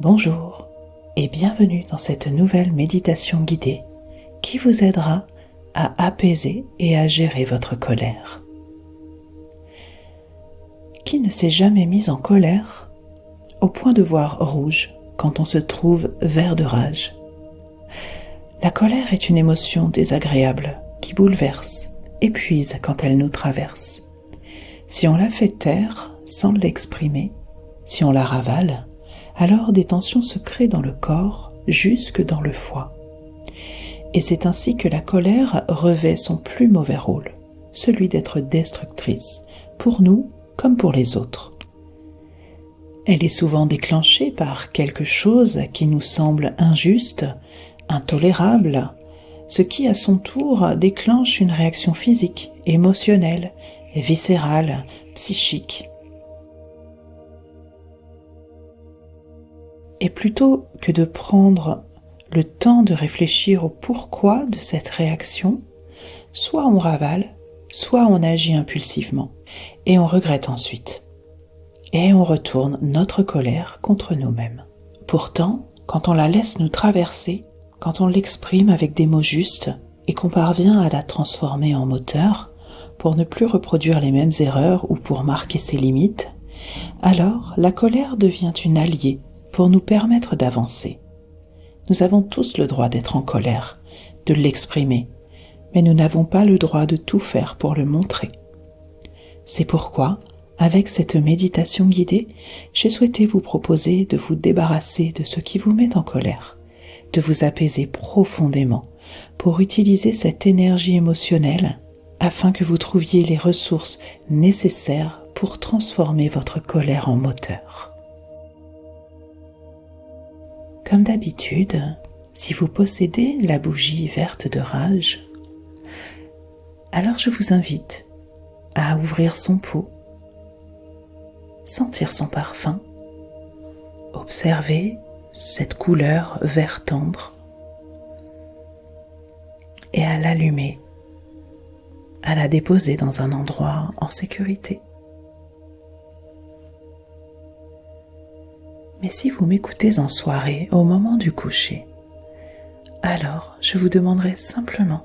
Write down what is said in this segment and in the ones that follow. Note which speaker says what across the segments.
Speaker 1: Bonjour et bienvenue dans cette nouvelle méditation guidée qui vous aidera à apaiser et à gérer votre colère. Qui ne s'est jamais mis en colère au point de voir rouge quand on se trouve vert de rage? La colère est une émotion désagréable qui bouleverse, épuise quand elle nous traverse. Si on la fait taire sans l'exprimer, si on la ravale, alors des tensions se créent dans le corps jusque dans le foie. Et c'est ainsi que la colère revêt son plus mauvais rôle, celui d'être destructrice, pour nous comme pour les autres. Elle est souvent déclenchée par quelque chose qui nous semble injuste, intolérable, ce qui à son tour déclenche une réaction physique, émotionnelle, viscérale, psychique. Et plutôt que de prendre le temps de réfléchir au pourquoi de cette réaction, soit on ravale, soit on agit impulsivement, et on regrette ensuite. Et on retourne notre colère contre nous-mêmes. Pourtant, quand on la laisse nous traverser, quand on l'exprime avec des mots justes, et qu'on parvient à la transformer en moteur, pour ne plus reproduire les mêmes erreurs ou pour marquer ses limites, alors la colère devient une alliée pour nous permettre d'avancer. Nous avons tous le droit d'être en colère, de l'exprimer, mais nous n'avons pas le droit de tout faire pour le montrer. C'est pourquoi, avec cette méditation guidée, j'ai souhaité vous proposer de vous débarrasser de ce qui vous met en colère, de vous apaiser profondément pour utiliser cette énergie émotionnelle afin que vous trouviez les ressources nécessaires pour transformer votre colère en moteur. Comme d'habitude, si vous possédez la bougie verte de rage, alors je vous invite à ouvrir son pot, sentir son parfum, observer cette couleur vert tendre et à l'allumer, à la déposer dans un endroit en sécurité. Mais si vous m'écoutez en soirée, au moment du coucher, alors je vous demanderai simplement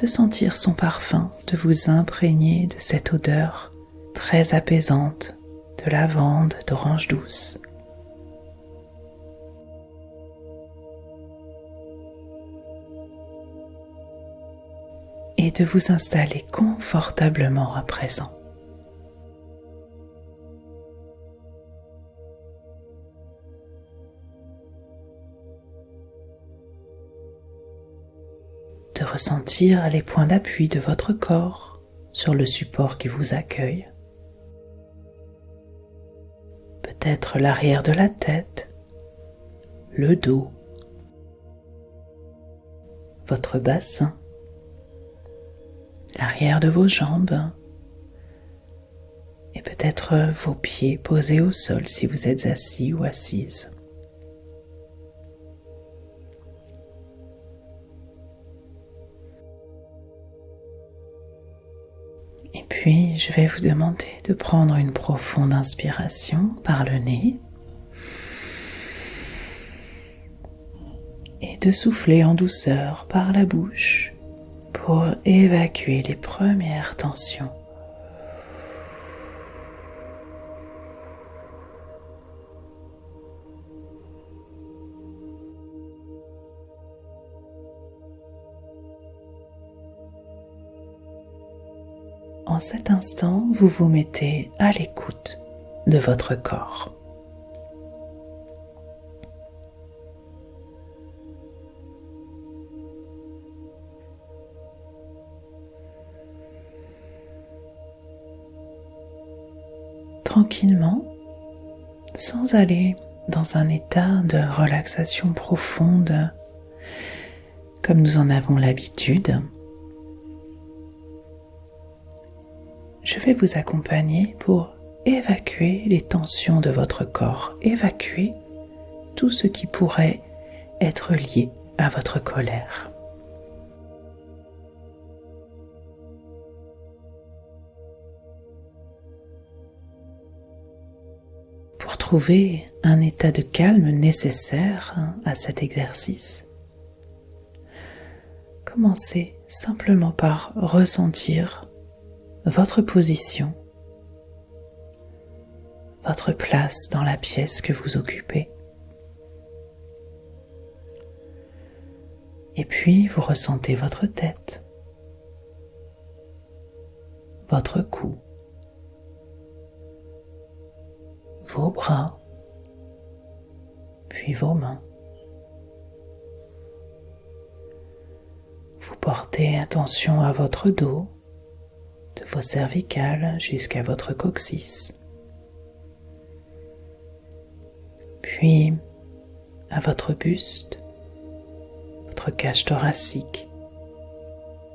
Speaker 1: de sentir son parfum, de vous imprégner de cette odeur très apaisante de lavande, d'orange douce. Et de vous installer confortablement à présent. Ressentir les points d'appui de votre corps sur le support qui vous accueille. Peut-être l'arrière de la tête, le dos, votre bassin, l'arrière de vos jambes et peut-être vos pieds posés au sol si vous êtes assis ou assise. Je vais vous demander de prendre une profonde inspiration par le nez et de souffler en douceur par la bouche pour évacuer les premières tensions. En cet instant, vous vous mettez à l'écoute de votre corps. Tranquillement, sans aller dans un état de relaxation profonde comme nous en avons l'habitude, je vais vous accompagner pour évacuer les tensions de votre corps, évacuer tout ce qui pourrait être lié à votre colère. Pour trouver un état de calme nécessaire à cet exercice, commencez simplement par ressentir votre position, votre place dans la pièce que vous occupez. Et puis vous ressentez votre tête, votre cou, vos bras, puis vos mains. Vous portez attention à votre dos, de vos cervicales jusqu'à votre coccyx. Puis à votre buste, votre cage thoracique,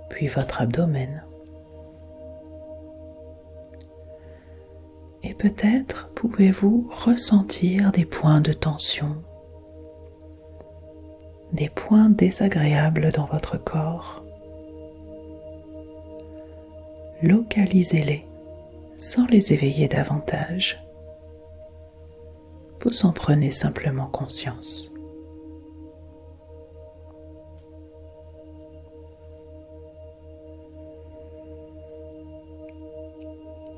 Speaker 1: puis votre abdomen. Et peut-être pouvez-vous ressentir des points de tension, des points désagréables dans votre corps. Localisez-les sans les éveiller davantage. Vous en prenez simplement conscience.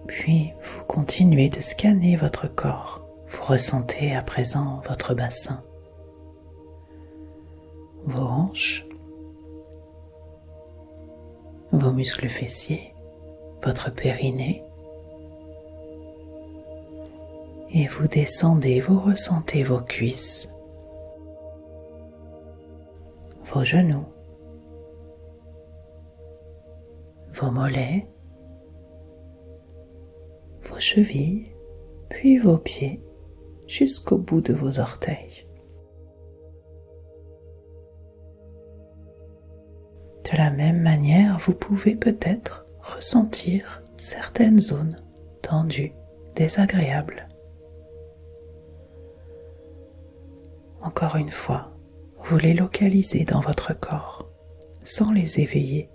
Speaker 1: Puis vous continuez de scanner votre corps. Vous ressentez à présent votre bassin, vos hanches, vos muscles fessiers, votre périnée. Et vous descendez, vous ressentez vos cuisses, vos genoux, vos mollets, vos chevilles, puis vos pieds jusqu'au bout de vos orteils. De la même manière, vous pouvez peut-être ressentir certaines zones tendues, désagréables. Encore une fois, vous les localisez dans votre corps sans les éveiller.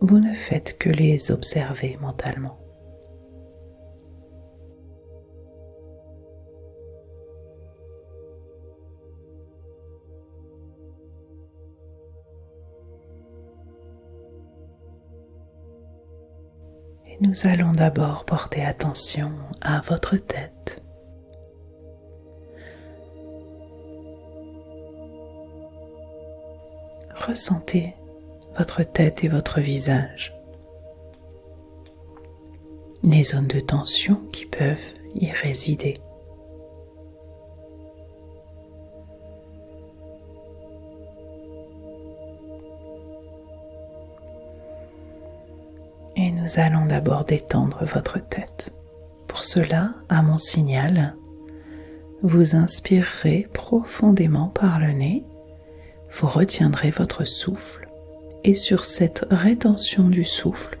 Speaker 1: Vous ne faites que les observer mentalement. Nous allons d'abord porter attention à votre tête. Ressentez votre tête et votre visage, les zones de tension qui peuvent y résider. Nous allons d'abord détendre votre tête. Pour cela, à mon signal, vous inspirerez profondément par le nez, vous retiendrez votre souffle et sur cette rétention du souffle,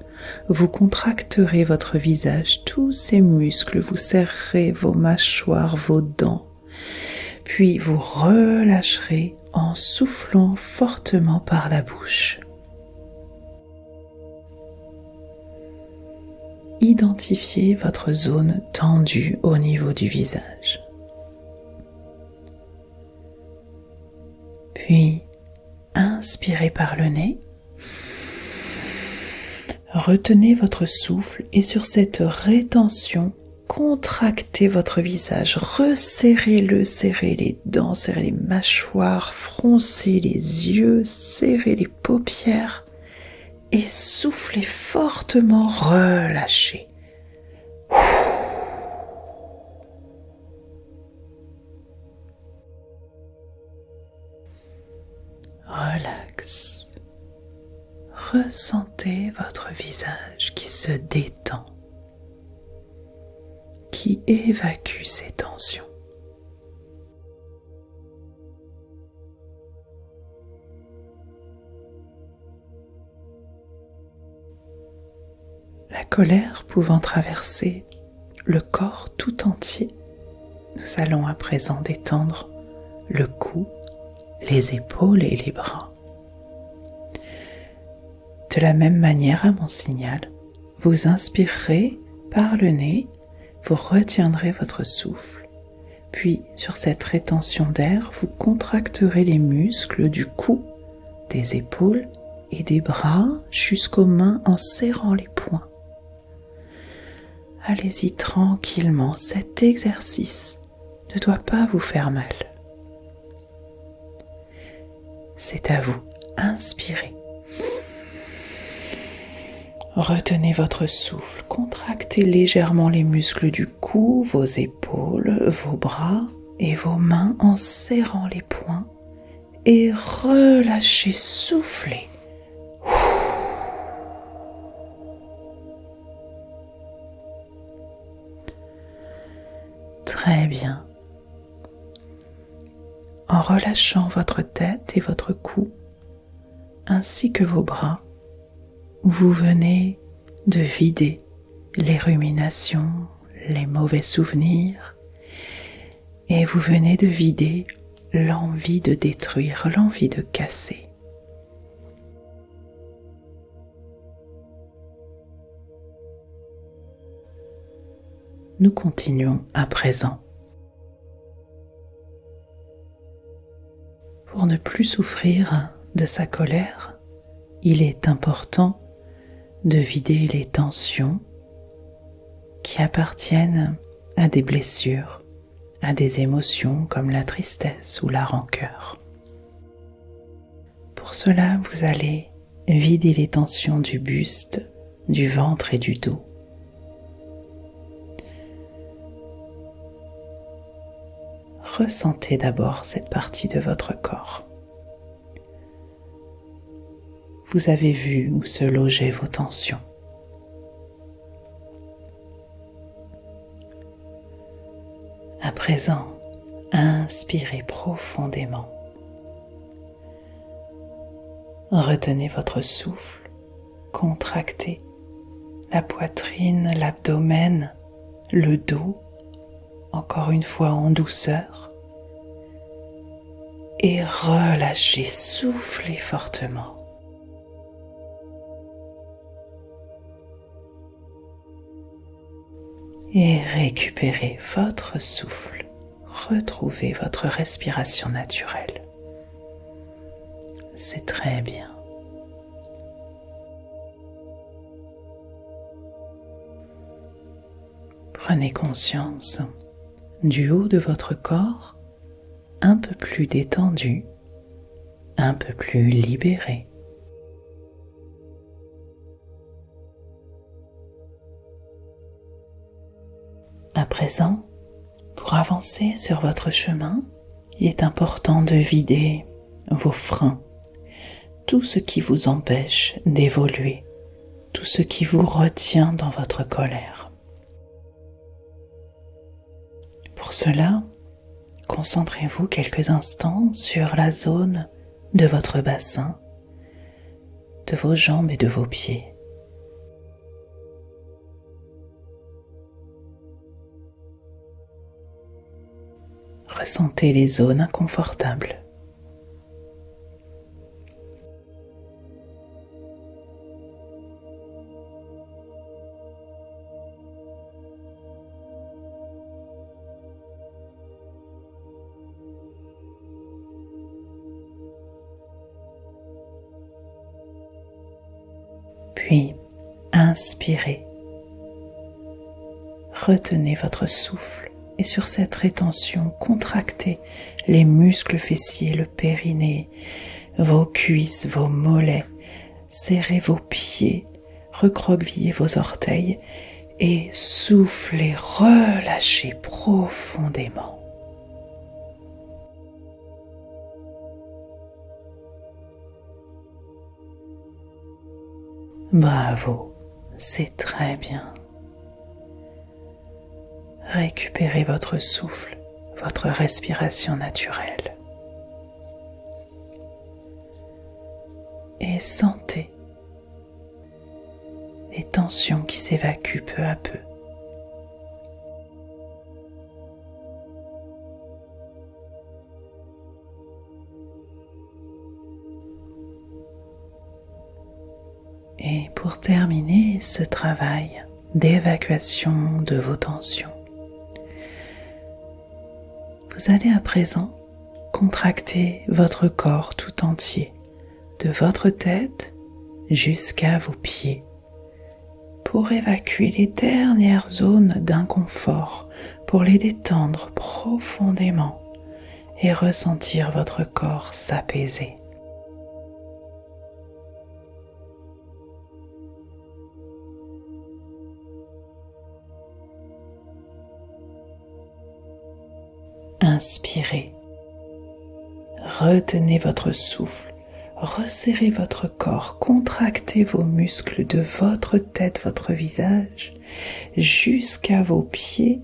Speaker 1: vous contracterez votre visage, tous ces muscles, vous serrerez vos mâchoires, vos dents, puis vous relâcherez en soufflant fortement par la bouche. Identifiez votre zone tendue au niveau du visage. Puis, inspirez par le nez. Retenez votre souffle et sur cette rétention, contractez votre visage, resserrez-le, serrez les dents, serrez les mâchoires, froncez les yeux, serrez les paupières et soufflez fortement, relâchez. Relax. Ressentez votre visage qui se détend, qui évacue ses tensions. La colère pouvant traverser le corps tout entier, nous allons à présent détendre le cou, les épaules et les bras. De la même manière à mon signal, vous inspirerez par le nez, vous retiendrez votre souffle. Puis, sur cette rétention d'air, vous contracterez les muscles du cou, des épaules et des bras jusqu'aux mains en serrant les poings. Allez-y tranquillement, cet exercice ne doit pas vous faire mal. C'est à vous, inspirez. Retenez votre souffle, contractez légèrement les muscles du cou, vos épaules, vos bras et vos mains en serrant les poings et relâchez, soufflez. Très bien. En relâchant votre tête et votre cou, ainsi que vos bras, vous venez de vider les ruminations, les mauvais souvenirs, et vous venez de vider l'envie de détruire, l'envie de casser. Nous continuons à présent. Pour ne plus souffrir de sa colère, il est important de vider les tensions qui appartiennent à des blessures, à des émotions comme la tristesse ou la rancœur. Pour cela, vous allez vider les tensions du buste, du ventre et du dos. Ressentez d'abord cette partie de votre corps. vous avez vu où se logeaient vos tensions. À présent, inspirez profondément. Retenez votre souffle, contractez la poitrine, l'abdomen, le dos, encore une fois en douceur, et relâchez, soufflez fortement. et récupérez votre souffle. Retrouvez votre respiration naturelle. C'est très bien. Prenez conscience du haut de votre corps un peu plus détendu, un peu plus libéré. À présent, pour avancer sur votre chemin, il est important de vider vos freins, tout ce qui vous empêche d'évoluer, tout ce qui vous retient dans votre colère. Pour cela, concentrez-vous quelques instants sur la zone de votre bassin, de vos jambes et de vos pieds. ressentez les zones inconfortables. Inspirez. Retenez votre souffle et sur cette rétention, contractez les muscles fessiers, le périnée, vos cuisses, vos mollets, serrez vos pieds, recroquevillez vos orteils et soufflez, relâchez profondément. Bravo, c'est très bien récupérez votre souffle, votre respiration naturelle. Et sentez les tensions qui s'évacuent peu à peu. Et pour terminer ce travail d'évacuation de vos tensions, vous allez à présent contracter votre corps tout entier, de votre tête jusqu'à vos pieds, pour évacuer les dernières zones d'inconfort, pour les détendre profondément et ressentir votre corps s'apaiser. Inspirez. Retenez votre souffle. Resserrez votre corps. Contractez vos muscles de votre tête, votre visage, jusqu'à vos pieds.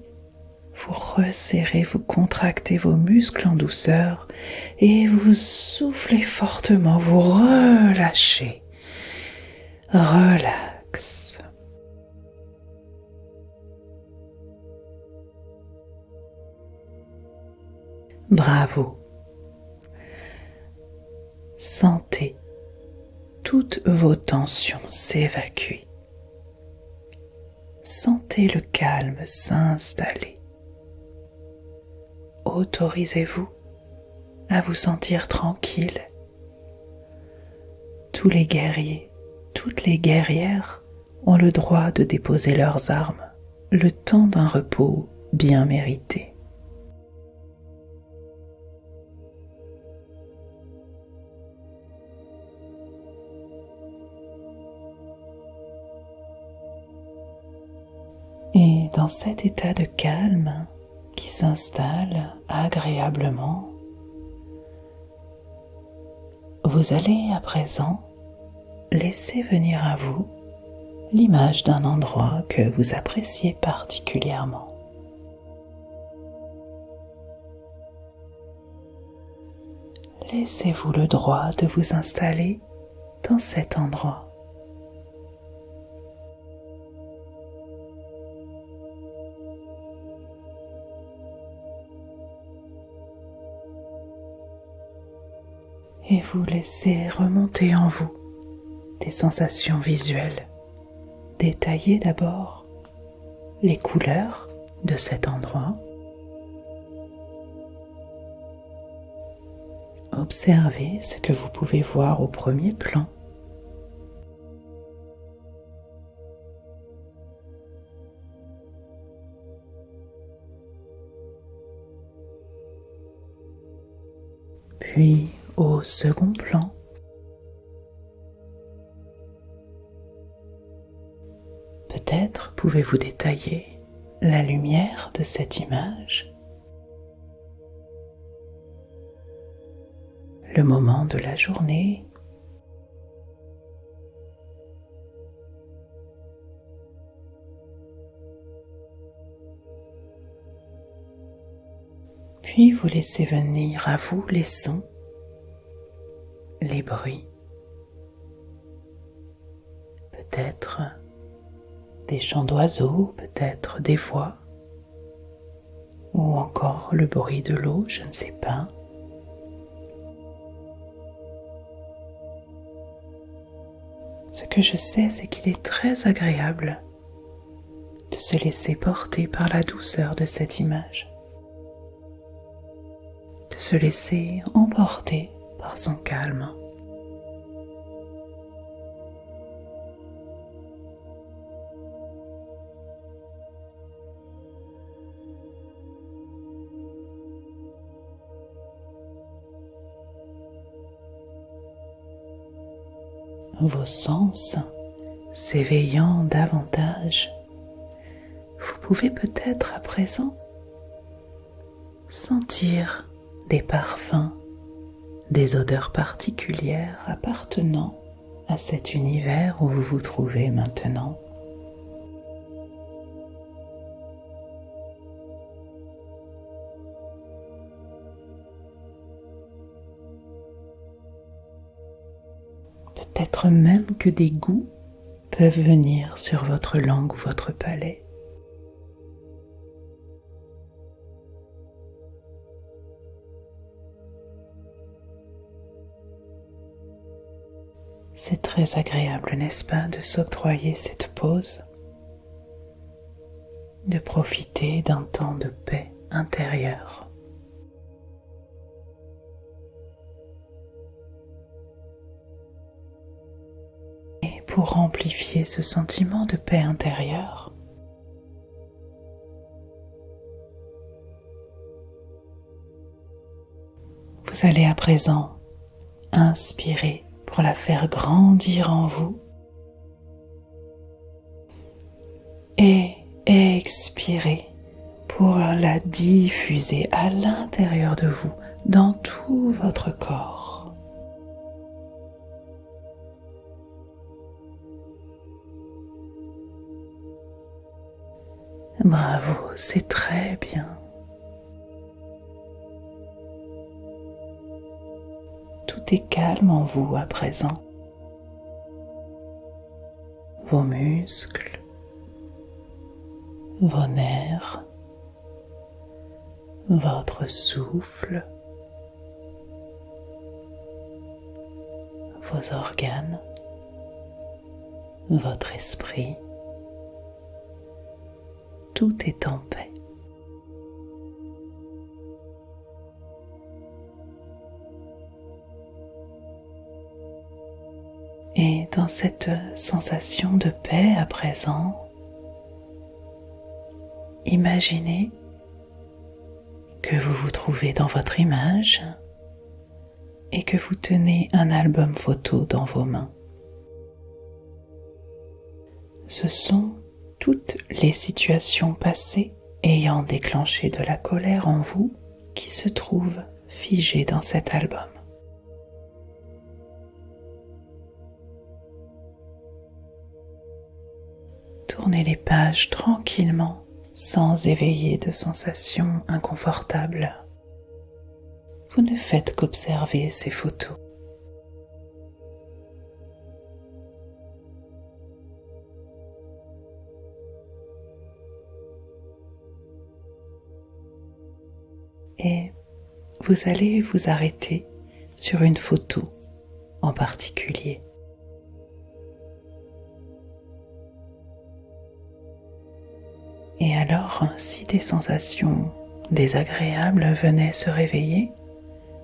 Speaker 1: Vous resserrez, vous contractez vos muscles en douceur et vous soufflez fortement, vous relâchez. Relax. Bravo. Sentez toutes vos tensions s'évacuer. Sentez le calme s'installer. Autorisez-vous à vous sentir tranquille. Tous les guerriers, toutes les guerrières ont le droit de déposer leurs armes le temps d'un repos bien mérité. Dans cet état de calme qui s'installe agréablement, vous allez à présent laisser venir à vous l'image d'un endroit que vous appréciez particulièrement. Laissez-vous le droit de vous installer dans cet endroit. Et vous laissez remonter en vous des sensations visuelles. Détaillez d'abord les couleurs de cet endroit. Observez ce que vous pouvez voir au premier plan. Puis au second plan. Peut-être pouvez-vous détailler la lumière de cette image, le moment de la journée, puis vous laissez venir à vous les sons les bruits, peut-être des chants d'oiseaux, peut-être des voix, ou encore le bruit de l'eau, je ne sais pas. Ce que je sais, c'est qu'il est très agréable de se laisser porter par la douceur de cette image, de se laisser emporter son calme. Vos sens s'éveillant davantage, vous pouvez peut-être à présent sentir des parfums des odeurs particulières appartenant à cet univers où vous vous trouvez maintenant. Peut-être même que des goûts peuvent venir sur votre langue ou votre palais. C'est très agréable, n'est-ce pas, de s'octroyer cette pause, de profiter d'un temps de paix intérieure. Et pour amplifier ce sentiment de paix intérieure, vous allez à présent inspirer pour la faire grandir en vous et expirer pour la diffuser à l'intérieur de vous, dans tout votre corps. Bravo, c'est très bien. Est calme en vous à présent. Vos muscles, vos nerfs, votre souffle, vos organes, votre esprit, tout est en paix. Et dans cette sensation de paix à présent, imaginez que vous vous trouvez dans votre image et que vous tenez un album photo dans vos mains. Ce sont toutes les situations passées ayant déclenché de la colère en vous qui se trouvent figées dans cet album. Tournez les pages tranquillement sans éveiller de sensations inconfortables. Vous ne faites qu'observer ces photos. Et vous allez vous arrêter sur une photo en particulier. Et alors, si des sensations désagréables venaient se réveiller,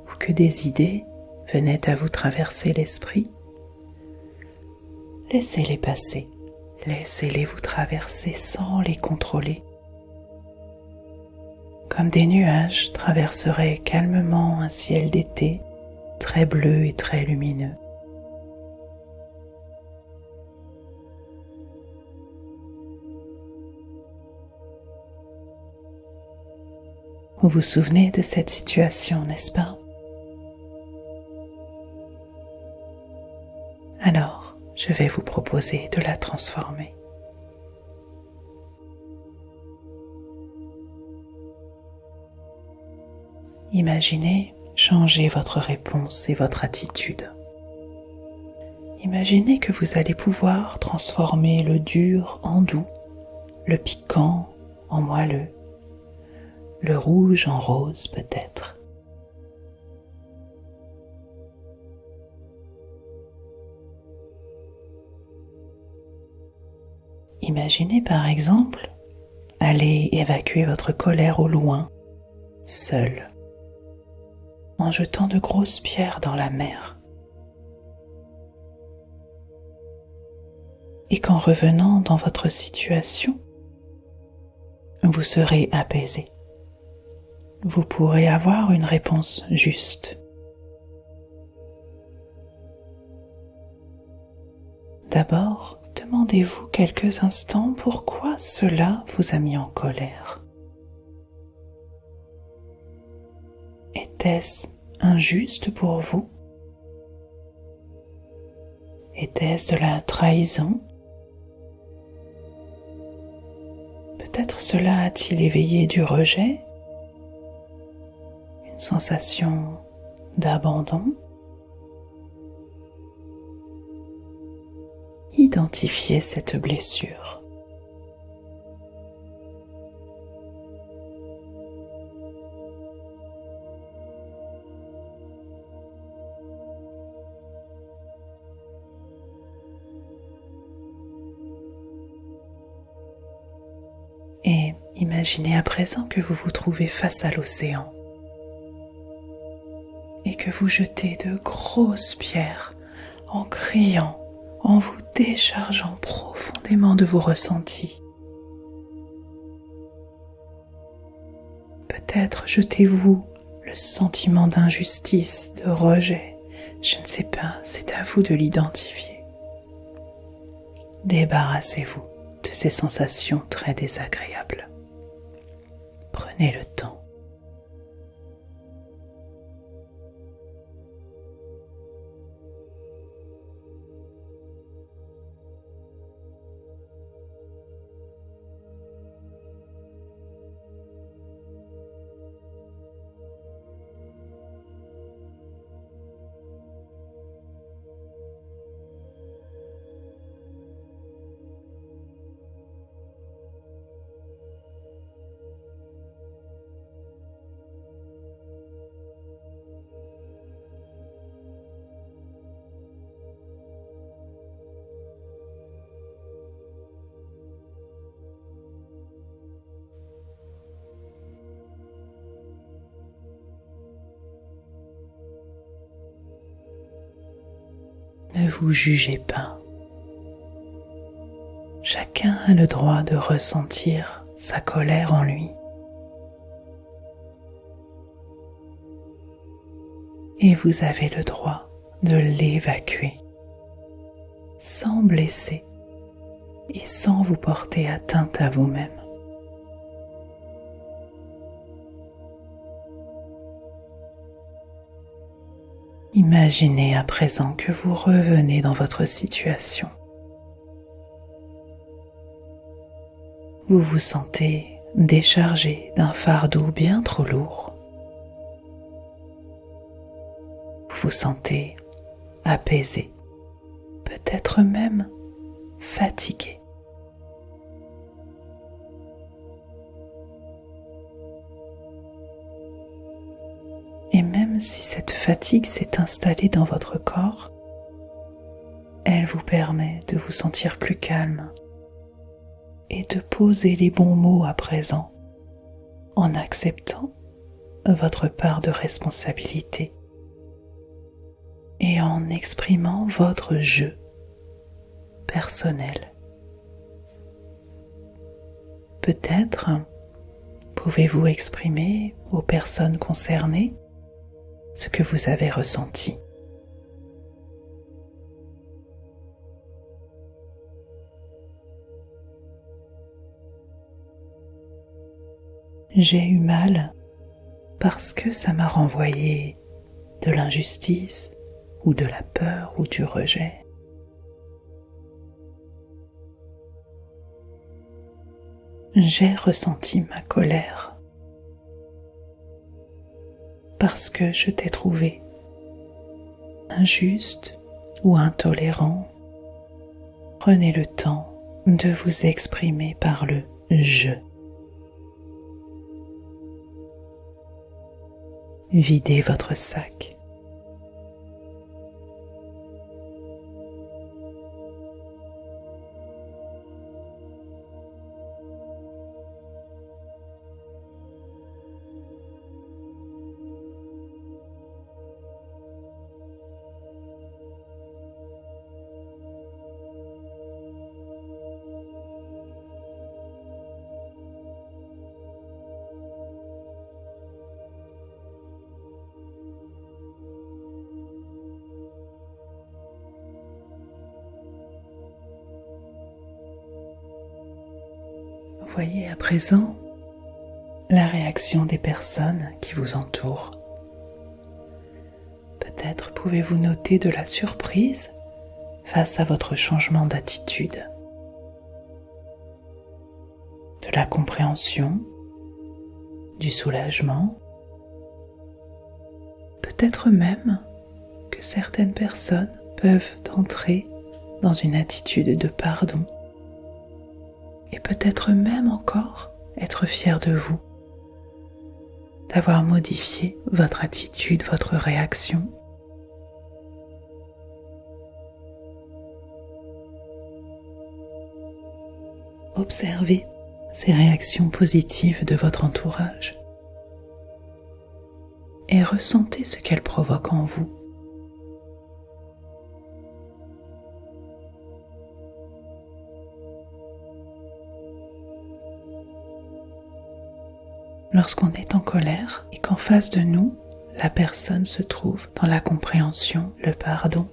Speaker 1: ou que des idées venaient à vous traverser l'esprit, laissez-les passer, laissez-les vous traverser sans les contrôler, comme des nuages traverseraient calmement un ciel d'été très bleu et très lumineux. Vous vous souvenez de cette situation, n'est-ce pas Alors, je vais vous proposer de la transformer. Imaginez changer votre réponse et votre attitude. Imaginez que vous allez pouvoir transformer le dur en doux, le piquant en moelleux, le rouge en rose peut-être. Imaginez par exemple aller évacuer votre colère au loin, seul, en jetant de grosses pierres dans la mer. Et qu'en revenant dans votre situation, vous serez apaisé vous pourrez avoir une réponse juste. D'abord, demandez-vous quelques instants pourquoi cela vous a mis en colère. Était-ce injuste pour vous? Était-ce de la trahison? Peut-être cela a-t-il éveillé du rejet? Sensation d'abandon. Identifiez cette blessure. Et imaginez à présent que vous vous trouvez face à l'océan vous jetez de grosses pierres en criant, en vous déchargeant profondément de vos ressentis. Peut-être jetez-vous le sentiment d'injustice, de rejet, je ne sais pas, c'est à vous de l'identifier. Débarrassez-vous de ces sensations très désagréables. Prenez le temps. Ne vous jugez pas. Chacun a le droit de ressentir sa colère en lui. Et vous avez le droit de l'évacuer sans blesser et sans vous porter atteinte à vous-même. Imaginez à présent que vous revenez dans votre situation. Vous vous sentez déchargé d'un fardeau bien trop lourd. Vous vous sentez apaisé, peut-être même fatigué. Si cette fatigue s'est installée dans votre corps, elle vous permet de vous sentir plus calme et de poser les bons mots à présent en acceptant votre part de responsabilité et en exprimant votre jeu personnel. Peut-être pouvez-vous exprimer aux personnes concernées ce que vous avez ressenti. J'ai eu mal parce que ça m'a renvoyé de l'injustice ou de la peur ou du rejet. J'ai ressenti ma colère parce que je t'ai trouvé injuste ou intolérant, prenez le temps de vous exprimer par le je. Videz votre sac. Présent la réaction des personnes qui vous entourent. Peut-être pouvez-vous noter de la surprise face à votre changement d'attitude, de la compréhension, du soulagement, peut-être même que certaines personnes peuvent entrer dans une attitude de pardon et peut-être même encore être fier de vous, d'avoir modifié votre attitude, votre réaction. Observez ces réactions positives de votre entourage et ressentez ce qu'elles provoquent en vous. Lorsqu'on est en colère et qu'en face de nous, la personne se trouve dans la compréhension, le pardon.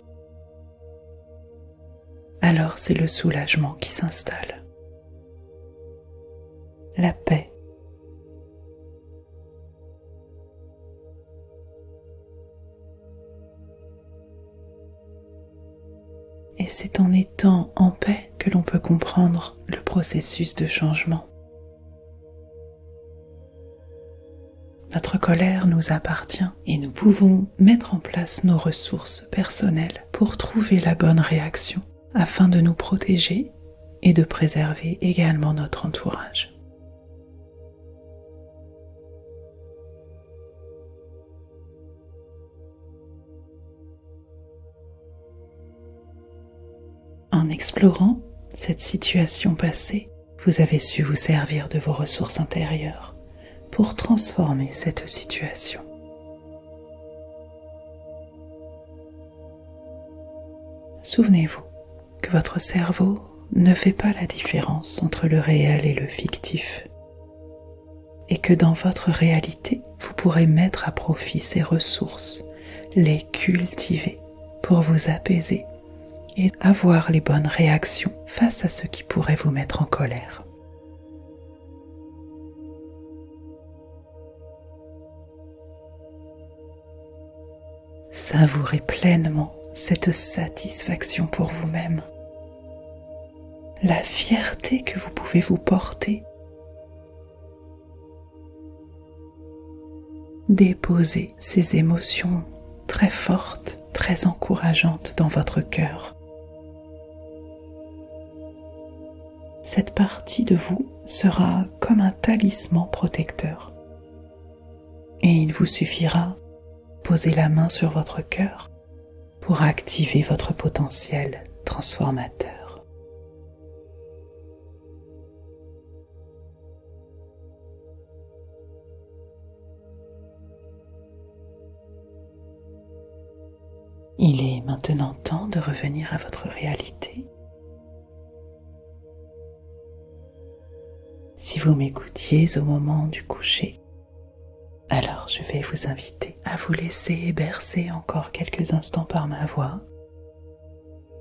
Speaker 1: Alors c'est le soulagement qui s'installe. La paix. Et c'est en étant en paix que l'on peut comprendre le processus de changement. Colère nous appartient et nous pouvons mettre en place nos ressources personnelles pour trouver la bonne réaction afin de nous protéger et de préserver également notre entourage. En explorant cette situation passée, vous avez su vous servir de vos ressources intérieures pour transformer cette situation. Souvenez-vous que votre cerveau ne fait pas la différence entre le réel et le fictif et que dans votre réalité, vous pourrez mettre à profit ces ressources, les cultiver pour vous apaiser et avoir les bonnes réactions face à ce qui pourrait vous mettre en colère. Savourez pleinement cette satisfaction pour vous-même, la fierté que vous pouvez vous porter. Déposez ces émotions très fortes, très encourageantes dans votre cœur. Cette partie de vous sera comme un talisman protecteur. Et il vous suffira posez la main sur votre cœur pour activer votre potentiel transformateur. Il est maintenant temps de revenir à votre réalité. Si vous m'écoutiez au moment du coucher, alors je vais vous inviter à vous laisser bercer encore quelques instants par ma voix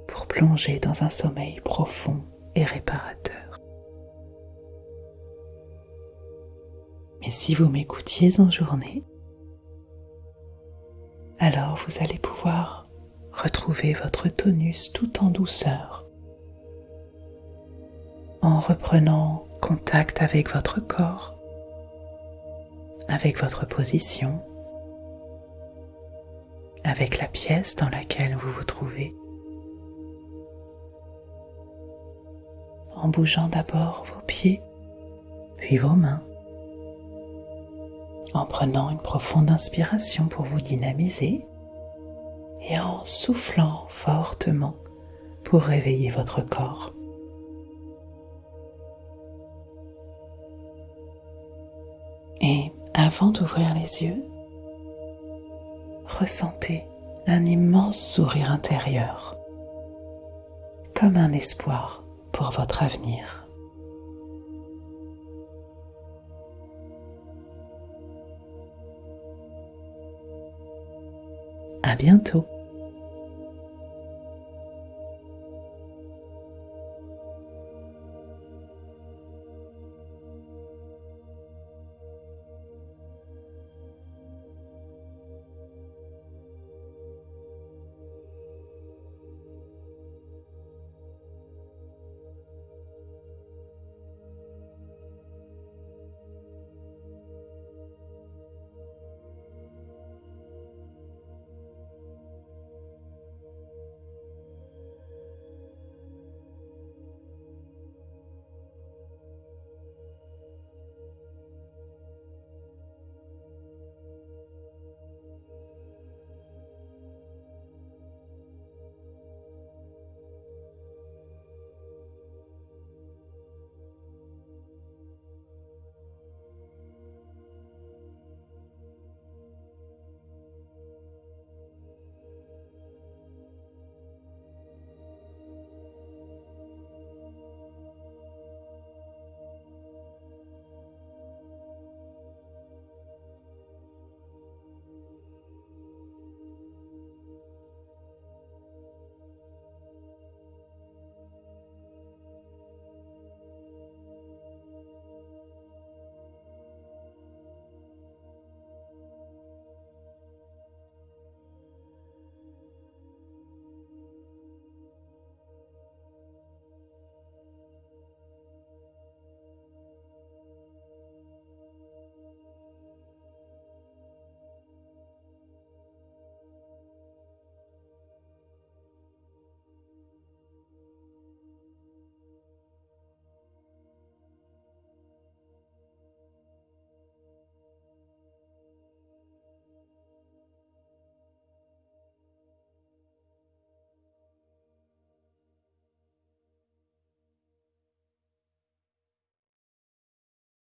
Speaker 1: pour plonger dans un sommeil profond et réparateur. Mais si vous m'écoutiez en journée, alors vous allez pouvoir retrouver votre tonus tout en douceur en reprenant contact avec votre corps avec votre position, avec la pièce dans laquelle vous vous trouvez, en bougeant d'abord vos pieds, puis vos mains, en prenant une profonde inspiration pour vous dynamiser et en soufflant fortement pour réveiller votre corps. Avant d'ouvrir les yeux, ressentez un immense sourire intérieur, comme un espoir pour votre avenir. À bientôt.